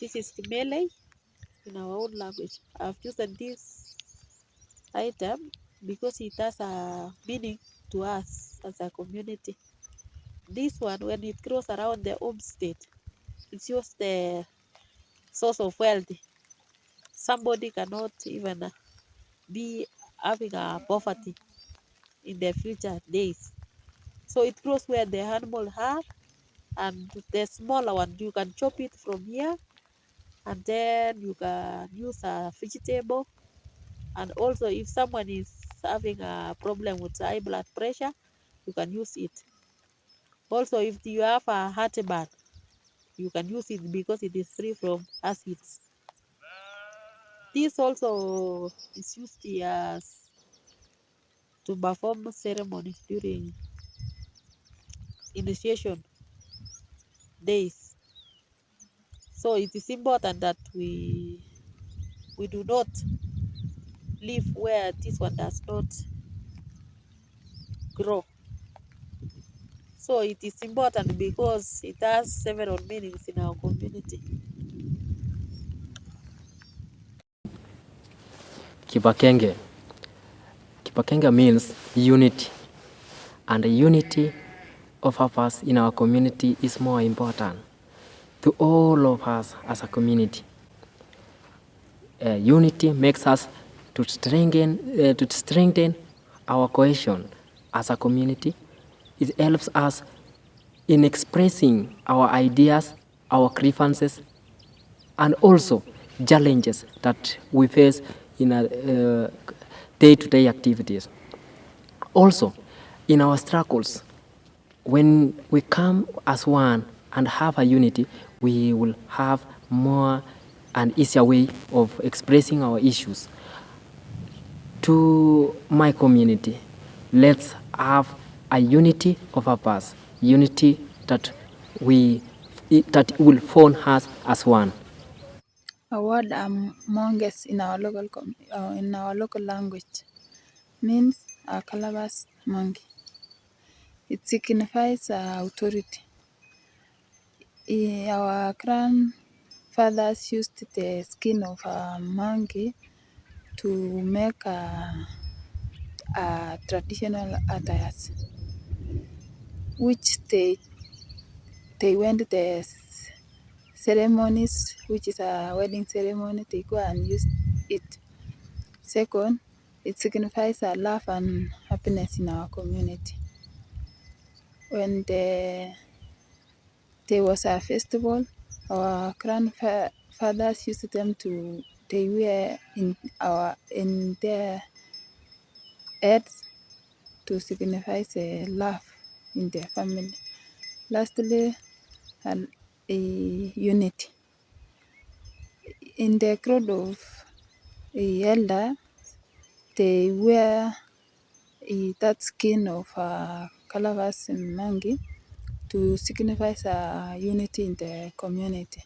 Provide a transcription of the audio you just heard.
This is Kimele in our own language. I've chosen this item because it has a meaning to us as a community. This one, when it grows around the homestead, it's just the source of wealth. Somebody cannot even uh, be having a poverty in the future days. So it grows where the animal are and the smaller one, you can chop it from here and then you can use a vegetable. And also if someone is having a problem with high blood pressure, you can use it. Also, if you have a heartburn, you can use it because it is free from acids. This also is used as to perform ceremony during initiation days. So it is important that we we do not live where this one does not grow. So it is important because it has several meanings in our community. Kipakenge. Kipakenge means unity. And the unity of us in our community is more important to all of us as a community. Uh, unity makes us to strengthen, uh, to strengthen our cohesion as a community. It helps us in expressing our ideas, our grievances, and also challenges that we face in uh, day-to-day activities. Also, in our struggles, when we come as one and have a unity, we will have more and easier way of expressing our issues. To my community, let's have a unity of purpose, unity that we that will form us as one. A word among us in our local uh, in our local language means a colobus monkey. It signifies uh, authority. Our grandfathers used the skin of a monkey to make a, a traditional attires, which they they went the ceremonies, which is a wedding ceremony, they go and use it. Second, it signifies a love and happiness in our community. When the, there was a festival, our grandfathers used them to they wear in our in their heads to signify the love in their family. Lastly, an, a unity. In the crowd of a elder, they wear a, that skin of uh, a colobus Mangi to signify a unity in the community.